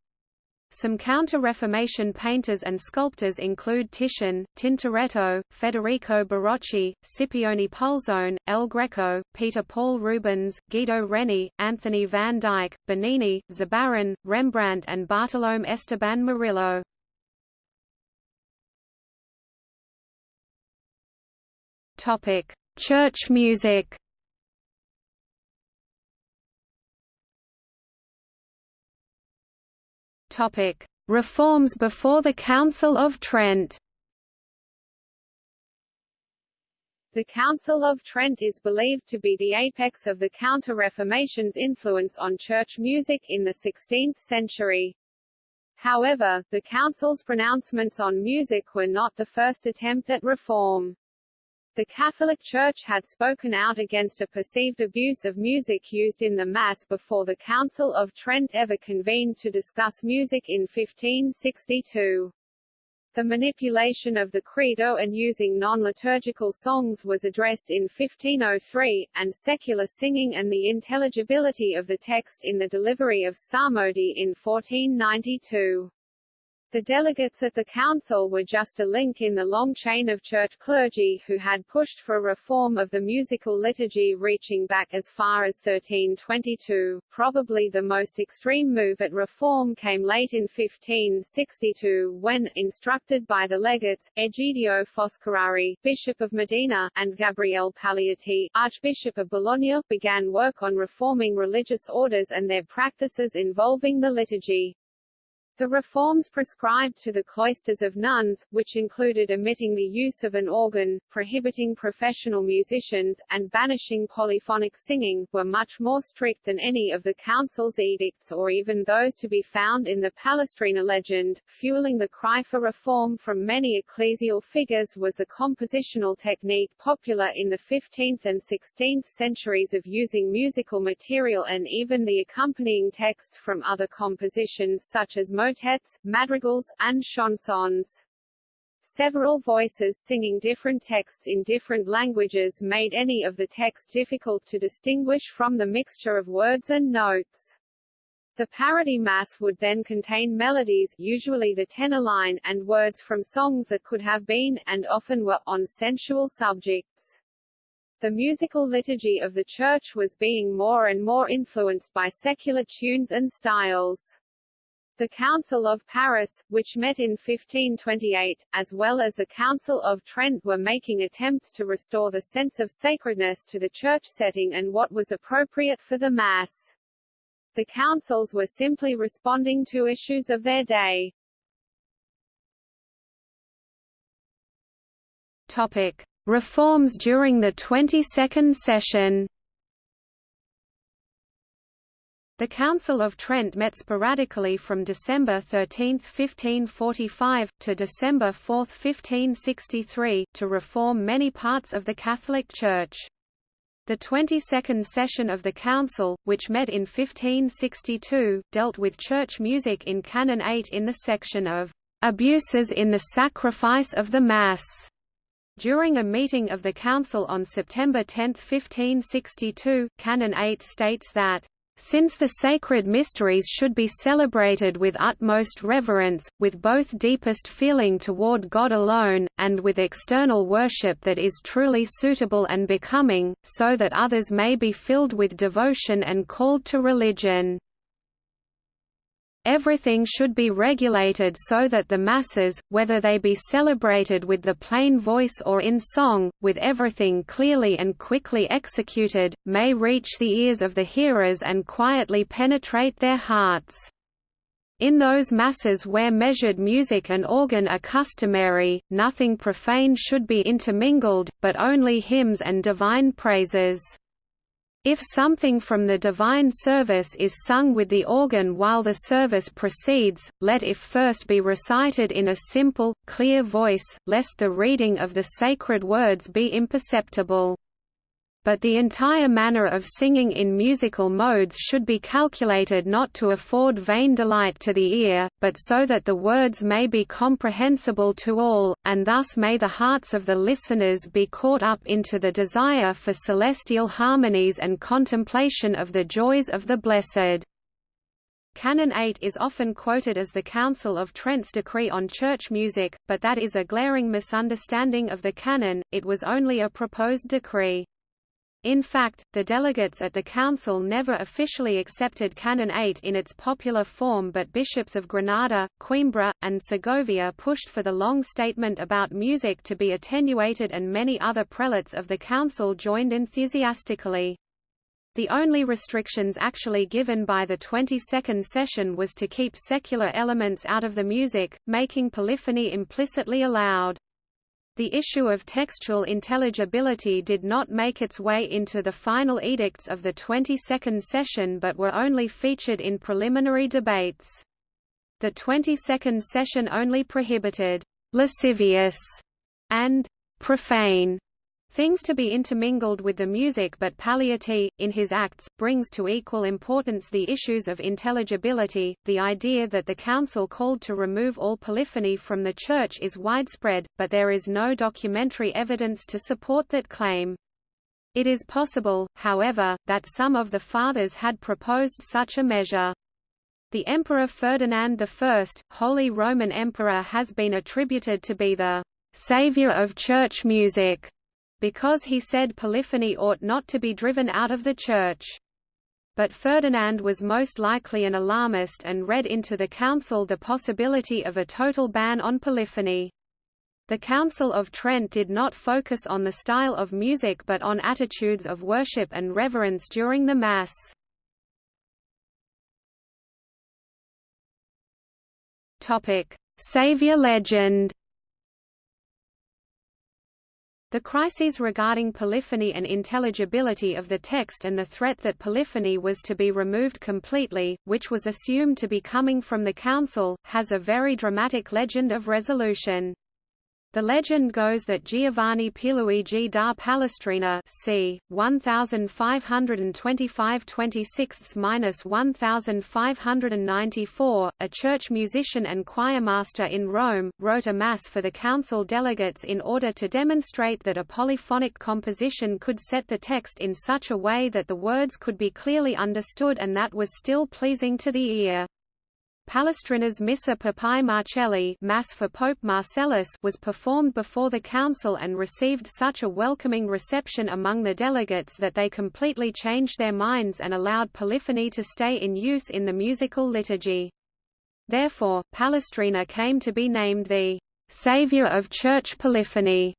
Some Counter-Reformation painters and sculptors include Titian, Tintoretto, Federico Barocci, Scipione Pulzone, El Greco, Peter Paul Rubens, Guido Reni, Anthony van Dyck, Bernini, Zurbarán, Rembrandt and Bartolome Esteban Murillo. Church music Topic: Reforms before the Council of Trent. The Council of Trent is believed to be the apex of the Counter-Reformation's influence on church music in the 16th century. However, the Council's pronouncements on music were not the first attempt at reform. The Catholic Church had spoken out against a perceived abuse of music used in the Mass before the Council of Trent ever convened to discuss music in 1562. The manipulation of the Credo and using non-liturgical songs was addressed in 1503, and secular singing and the intelligibility of the text in the delivery of psalmody in 1492. The delegates at the council were just a link in the long chain of church clergy who had pushed for reform of the musical liturgy reaching back as far as 1322. Probably the most extreme move at reform came late in 1562 when, instructed by the legates, Egidio Foscarari, Bishop of Modena, and Gabriele Paleotti, Archbishop of Bologna, began work on reforming religious orders and their practices involving the liturgy. The reforms prescribed to the cloisters of nuns, which included omitting the use of an organ, prohibiting professional musicians, and banishing polyphonic singing, were much more strict than any of the council's edicts or even those to be found in the Palestrina legend. Fueling the cry for reform from many ecclesial figures was the compositional technique popular in the 15th and 16th centuries of using musical material and even the accompanying texts from other compositions such as motets, madrigals, and chansons. Several voices singing different texts in different languages made any of the text difficult to distinguish from the mixture of words and notes. The parody mass would then contain melodies usually the tenor line and words from songs that could have been, and often were, on sensual subjects. The musical liturgy of the Church was being more and more influenced by secular tunes and styles. The Council of Paris, which met in 1528, as well as the Council of Trent were making attempts to restore the sense of sacredness to the church setting and what was appropriate for the Mass. The councils were simply responding to issues of their day. Topic. Reforms during the 22nd session the Council of Trent met sporadically from December 13, 1545, to December 4, 1563, to reform many parts of the Catholic Church. The 22nd session of the Council, which met in 1562, dealt with church music in Canon 8 in the section of "...abuses in the sacrifice of the Mass." During a meeting of the Council on September 10, 1562, Canon 8 states that since the sacred mysteries should be celebrated with utmost reverence, with both deepest feeling toward God alone, and with external worship that is truly suitable and becoming, so that others may be filled with devotion and called to religion. Everything should be regulated so that the masses, whether they be celebrated with the plain voice or in song, with everything clearly and quickly executed, may reach the ears of the hearers and quietly penetrate their hearts. In those masses where measured music and organ are customary, nothing profane should be intermingled, but only hymns and divine praises. If something from the divine service is sung with the organ while the service proceeds, let it first be recited in a simple, clear voice, lest the reading of the sacred words be imperceptible but the entire manner of singing in musical modes should be calculated not to afford vain delight to the ear, but so that the words may be comprehensible to all, and thus may the hearts of the listeners be caught up into the desire for celestial harmonies and contemplation of the joys of the blessed. Canon 8 is often quoted as the Council of Trent's decree on church music, but that is a glaring misunderstanding of the canon, it was only a proposed decree. In fact, the delegates at the council never officially accepted Canon 8 in its popular form but bishops of Granada, Coimbra, and Segovia pushed for the long statement about music to be attenuated and many other prelates of the council joined enthusiastically. The only restrictions actually given by the 22nd session was to keep secular elements out of the music, making polyphony implicitly allowed. The issue of textual intelligibility did not make its way into the final edicts of the 22nd session but were only featured in preliminary debates. The 22nd session only prohibited «lascivious» and «profane» things to be intermingled with the music but Paleotti, in his acts, brings to equal importance the issues of intelligibility. The idea that the Council called to remove all polyphony from the Church is widespread, but there is no documentary evidence to support that claim. It is possible, however, that some of the Fathers had proposed such a measure. The Emperor Ferdinand I, Holy Roman Emperor has been attributed to be the «savior of church music», because he said polyphony ought not to be driven out of the church. But Ferdinand was most likely an alarmist and read into the council the possibility of a total ban on polyphony. The Council of Trent did not focus on the style of music but on attitudes of worship and reverence during the Mass. Saviour legend the crises regarding polyphony and intelligibility of the text and the threat that polyphony was to be removed completely, which was assumed to be coming from the Council, has a very dramatic legend of resolution. The legend goes that Giovanni Pierluigi da Palestrina c. 1525-26-1594, a church musician and choirmaster in Rome, wrote a mass for the council delegates in order to demonstrate that a polyphonic composition could set the text in such a way that the words could be clearly understood and that was still pleasing to the ear. Palestrina's Missa Papae Marcelli Mass for Pope Marcellus was performed before the council and received such a welcoming reception among the delegates that they completely changed their minds and allowed polyphony to stay in use in the musical liturgy. Therefore, Palestrina came to be named the «savior of church polyphony».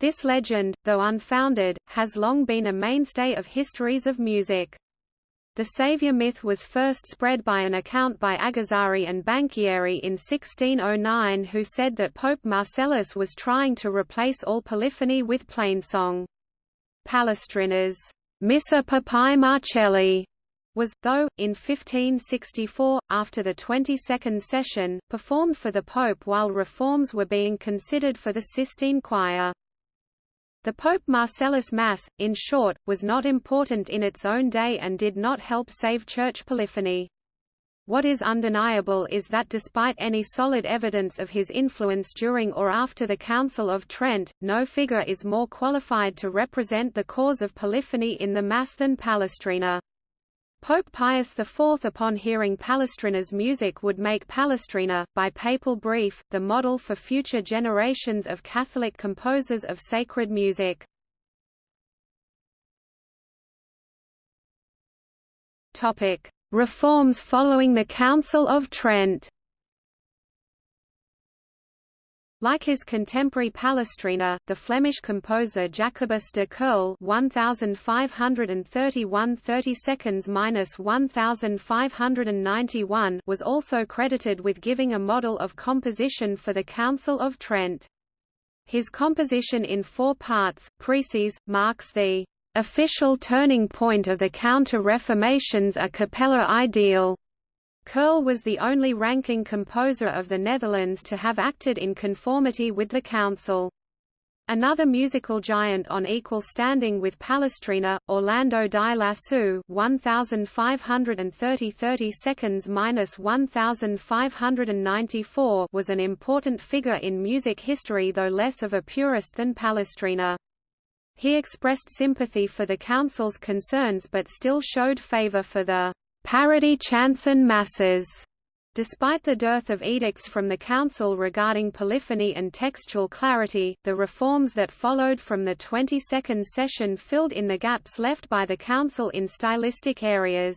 This legend, though unfounded, has long been a mainstay of histories of music. The Saviour myth was first spread by an account by Agazzari and Banchieri in 1609 who said that Pope Marcellus was trying to replace all polyphony with plainsong. Palestrina's Missa Papae Marcelli was, though, in 1564, after the 22nd session, performed for the Pope while reforms were being considered for the Sistine Choir. The Pope Marcellus Mass, in short, was not important in its own day and did not help save church polyphony. What is undeniable is that despite any solid evidence of his influence during or after the Council of Trent, no figure is more qualified to represent the cause of polyphony in the Mass than Palestrina. Pope Pius IV upon hearing Palestrina's music would make Palestrina, by papal brief, the model for future generations of Catholic composers of sacred music. Reforms following the Council of Trent Like his contemporary Palestrina, the Flemish composer Jacobus de Kerle 1531 30 seconds 1591 was also credited with giving a model of composition for the Council of Trent. His composition in four parts, Preces, marks the official turning point of the Counter-Reformation's a cappella ideal. Kerle was the only ranking composer of the Netherlands to have acted in conformity with the council. Another musical giant on equal standing with Palestrina, Orlando di Lasso 1530 30 seconds 1594 was an important figure in music history though less of a purist than Palestrina. He expressed sympathy for the council's concerns but still showed favor for the parody chants and masses. Despite the dearth of edicts from the Council regarding polyphony and textual clarity, the reforms that followed from the 22nd session filled in the gaps left by the Council in stylistic areas.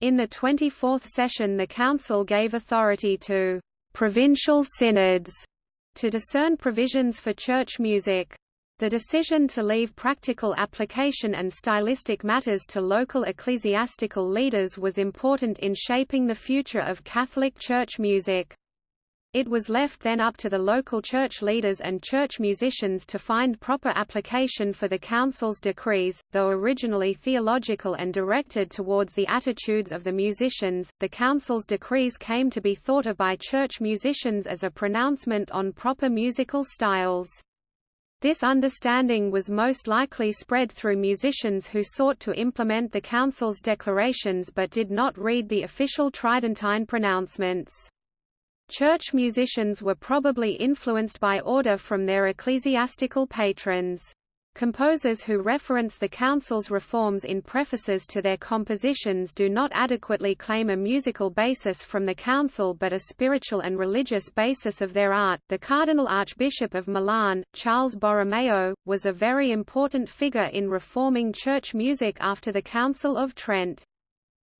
In the 24th session the Council gave authority to «provincial synods» to discern provisions for church music. The decision to leave practical application and stylistic matters to local ecclesiastical leaders was important in shaping the future of Catholic church music. It was left then up to the local church leaders and church musicians to find proper application for the council's decrees, though originally theological and directed towards the attitudes of the musicians, the council's decrees came to be thought of by church musicians as a pronouncement on proper musical styles. This understanding was most likely spread through musicians who sought to implement the Council's declarations but did not read the official Tridentine pronouncements. Church musicians were probably influenced by order from their ecclesiastical patrons. Composers who reference the Council's reforms in prefaces to their compositions do not adequately claim a musical basis from the Council but a spiritual and religious basis of their art. The Cardinal Archbishop of Milan, Charles Borromeo, was a very important figure in reforming church music after the Council of Trent.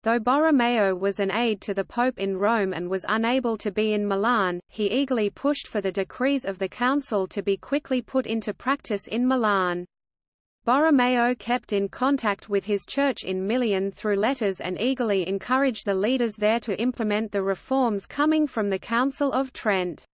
Though Borromeo was an aide to the Pope in Rome and was unable to be in Milan, he eagerly pushed for the decrees of the Council to be quickly put into practice in Milan. Borromeo kept in contact with his church in Milan through letters and eagerly encouraged the leaders there to implement the reforms coming from the Council of Trent.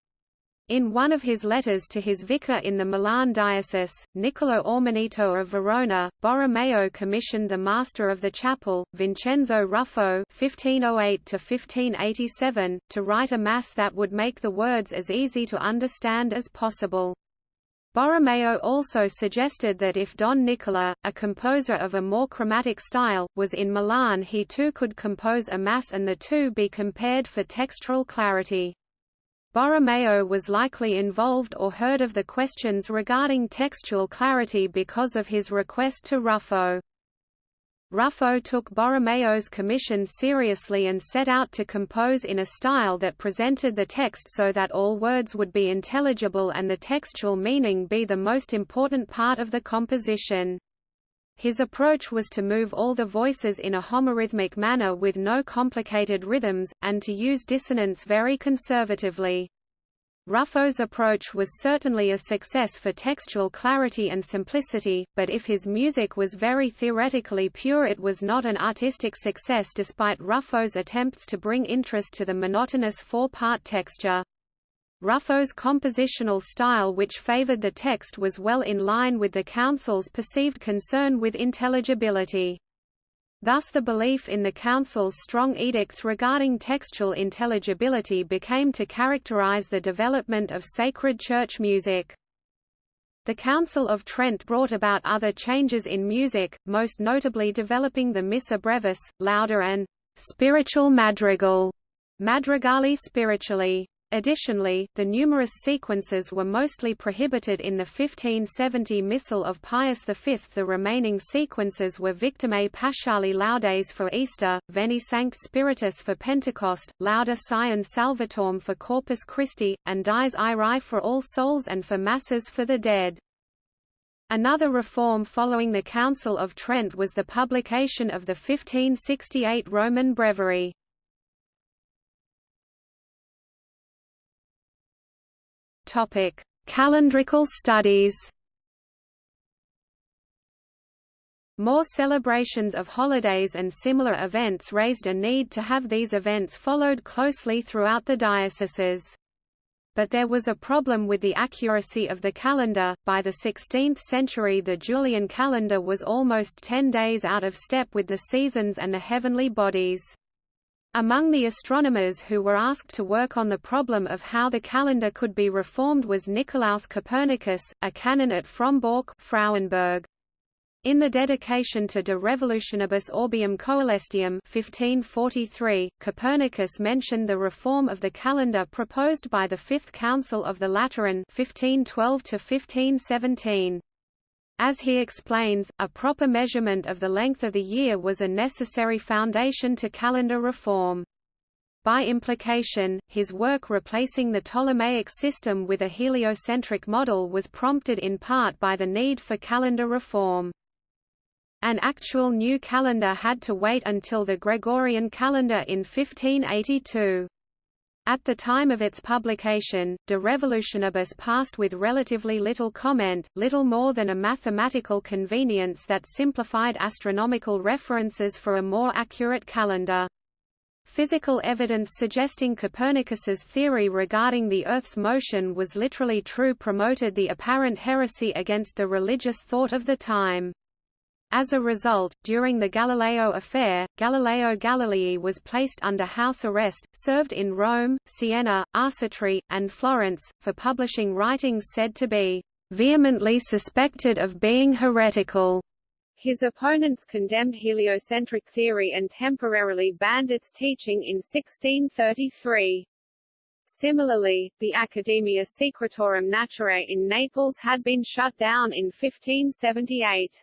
In one of his letters to his vicar in the Milan diocese, Niccolo Ormaneto of Verona, Borromeo commissioned the master of the chapel, Vincenzo Ruffo (1508–1587), to write a mass that would make the words as easy to understand as possible. Borromeo also suggested that if Don Nicola, a composer of a more chromatic style, was in Milan he too could compose a mass and the two be compared for textural clarity. Borromeo was likely involved or heard of the questions regarding textual clarity because of his request to Ruffo. Ruffo took Borromeo's commission seriously and set out to compose in a style that presented the text so that all words would be intelligible and the textual meaning be the most important part of the composition. His approach was to move all the voices in a homorhythmic manner with no complicated rhythms, and to use dissonance very conservatively. Ruffo's approach was certainly a success for textual clarity and simplicity, but if his music was very theoretically pure it was not an artistic success despite Ruffo's attempts to bring interest to the monotonous four-part texture. Ruffo's compositional style which favored the text was well in line with the Council's perceived concern with intelligibility. Thus the belief in the Council's strong edicts regarding textual intelligibility became to characterize the development of sacred church music. The Council of Trent brought about other changes in music, most notably developing the Missa brevis, lauda and spiritual madrigal, madrigali spiritually. Additionally, the numerous sequences were mostly prohibited in the 1570 Missal of Pius V. The remaining sequences were Victimae Paschali Laudes for Easter, Veni Sancte Spiritus for Pentecost, Lauda Sion Salvatorem for Corpus Christi, and Dies Irae for All Souls and for Masses for the Dead. Another reform following the Council of Trent was the publication of the 1568 Roman Breviary. Topic: Calendrical studies. More celebrations of holidays and similar events raised a need to have these events followed closely throughout the dioceses. But there was a problem with the accuracy of the calendar. By the 16th century, the Julian calendar was almost 10 days out of step with the seasons and the heavenly bodies. Among the astronomers who were asked to work on the problem of how the calendar could be reformed was Nicolaus Copernicus, a canon at Frombork Frauenburg. In the dedication to De Revolutionibus Orbium Coelestium 1543, Copernicus mentioned the reform of the calendar proposed by the Fifth Council of the Lateran 1512 1517. As he explains, a proper measurement of the length of the year was a necessary foundation to calendar reform. By implication, his work replacing the Ptolemaic system with a heliocentric model was prompted in part by the need for calendar reform. An actual new calendar had to wait until the Gregorian calendar in 1582. At the time of its publication, De Revolutionibus passed with relatively little comment, little more than a mathematical convenience that simplified astronomical references for a more accurate calendar. Physical evidence suggesting Copernicus's theory regarding the Earth's motion was literally true promoted the apparent heresy against the religious thought of the time. As a result, during the Galileo affair, Galileo Galilei was placed under house arrest, served in Rome, Siena, Arcetri, and Florence, for publishing writings said to be vehemently suspected of being heretical. His opponents condemned heliocentric theory and temporarily banned its teaching in 1633. Similarly, the Academia Secretorum Naturae in Naples had been shut down in 1578.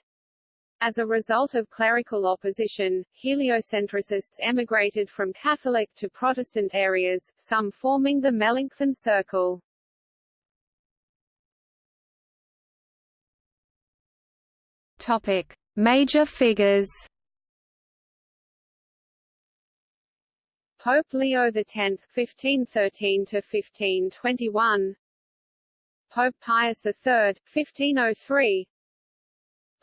As a result of clerical opposition, heliocentricists emigrated from Catholic to Protestant areas, some forming the Melanchthon Circle. Topic: Major figures Pope Leo X (1513–1521), Pope Pius III (1503),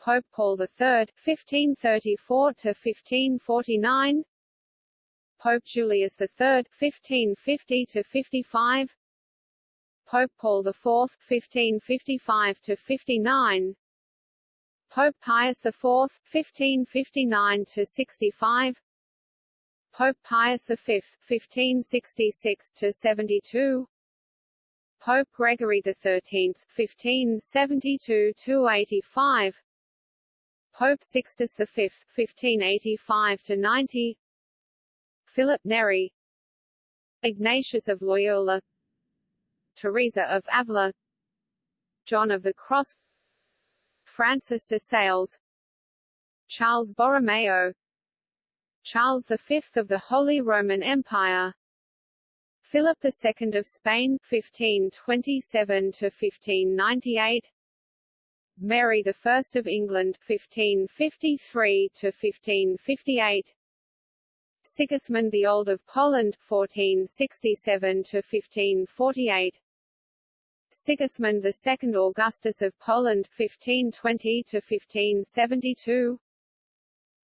Pope Paul III (1534–1549), Pope Julius III (1550–55), Pope Paul IV (1555–59), Pope Pius IV (1559–65), Pope Pius V (1566–72), Pope Gregory XIII (1572–85), Pope Sixtus V (1585–90), Philip Neri, Ignatius of Loyola, Teresa of Avila, John of the Cross, Francis de Sales, Charles Borromeo, Charles V of the Holy Roman Empire. Philip II of Spain 1527–1598 Mary I of England 1553–1558 Sigismund the Old of Poland 1467–1548 Sigismund II Augustus of Poland 1520–1572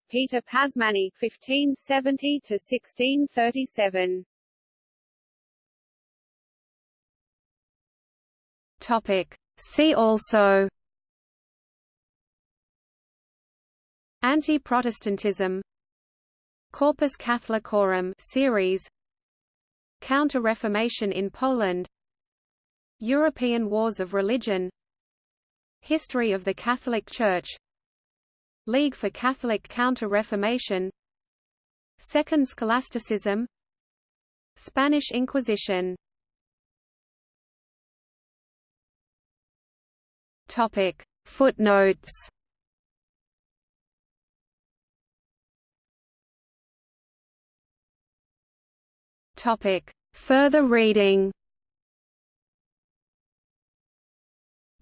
Peter Pázmány (1570–1637). Topic. See also. Anti-Protestantism. Corpus Catholicorum series. Counter-Reformation in Poland. European Wars of Religion. History of the Catholic Church League for Catholic Counter-Reformation Second Scholasticism Spanish Inquisition Topic Footnotes Topic Further reading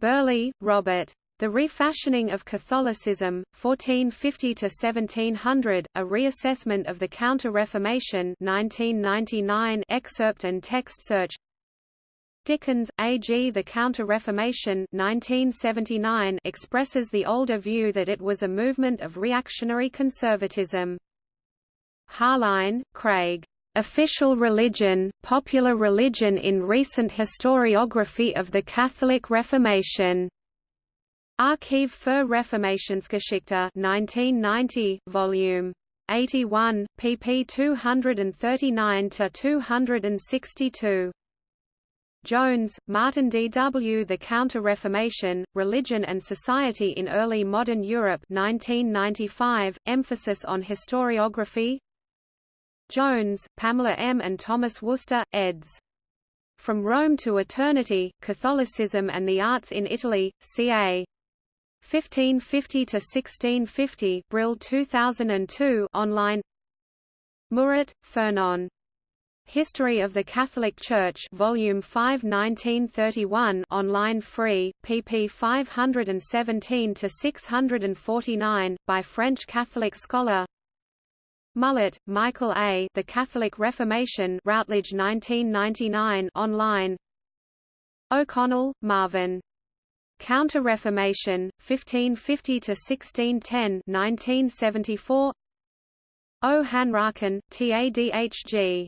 Bireley, Robert. The Refashioning of Catholicism, 1450–1700, A Reassessment of the Counter-Reformation 1999 excerpt and text search Dickens, A. G. The Counter-Reformation 1979 expresses the older view that it was a movement of reactionary conservatism. Harline, Craig. Official Religion, Popular Religion in Recent Historiography of the Catholic Reformation. Archiv für Reformationsgeschichte 1990, Volume 81, pp 239–262. Jones, Martin D. W. The Counter-Reformation, Religion and Society in Early Modern Europe 1995, emphasis on historiography Jones, Pamela M. and Thomas Worcester, eds. From Rome to Eternity, Catholicism and the Arts in Italy, ca. 1550 to 1650 Brill 2002 online Mourret, Fernand. History of the Catholic Church Volume 5 1931 online free pp 517 to 649 by French Catholic scholar Mullett, Michael A. The Catholic Reformation Routledge 1999 online O'Connell, Marvin Counter-Reformation, 1550–1610 1974. O. Tadhg.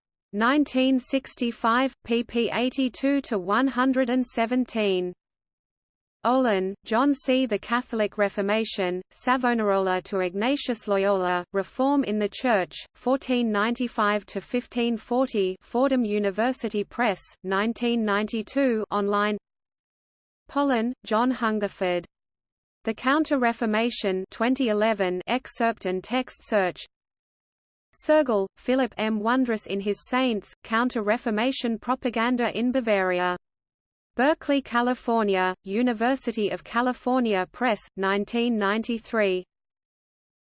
1965, pp 82 to 117. Olin, John C. The Catholic Reformation, Savonarola to Ignatius Loyola, Reform in the Church, 1495–1540 Fordham University Press, 1992 online Pollen, John Hungerford. The Counter-Reformation 2011 excerpt and text search Soergel, Philip M. Wondrous in His Saints, Counter-Reformation Propaganda in Bavaria. Berkeley, California, University of California Press, 1993.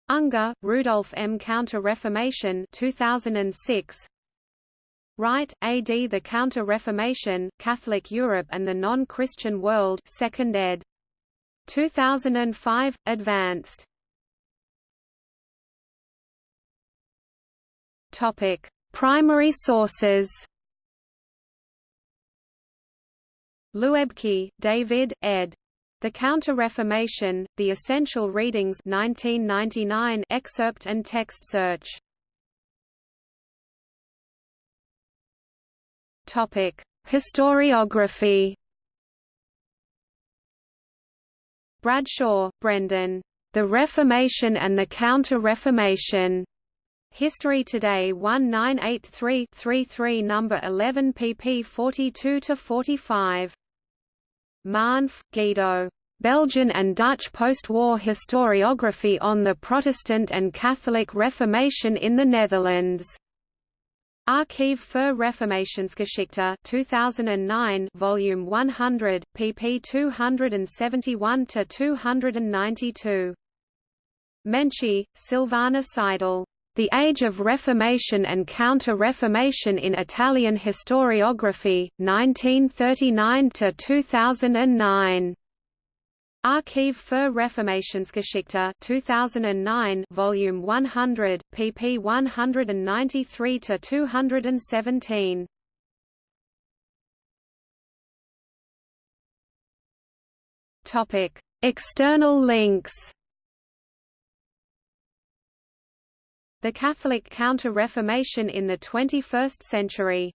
Unger, Rudolph M. Counter-Reformation 2006. Wright, A.D. The Counter-Reformation, Catholic Europe and the Non-Christian World 2nd ed. 2005, Advanced Topic: Primary sources. Luebke, David, ed. The Counter-Reformation, The Essential Readings 1999 excerpt and text search. Topic: Historiography. Bradshaw, Brendan. The Reformation and the Counter-Reformation. History Today 1983-33 number 11 pp 42-45. Marnef, Guido. Belgian and Dutch post-war historiography on the Protestant and Catholic Reformation in the Netherlands. Archiv für Reformationsgeschichte 2009 volume 100 pp 271 to 292 Menchi, Silvana Seidel the Age of Reformation and Counter-Reformation in Italian Historiography, 1939–2009. Archiv für Reformationsgeschichte 2009 volume 100 pp 193 to 217 Topic External links The Catholic Counter-Reformation in the 21st Century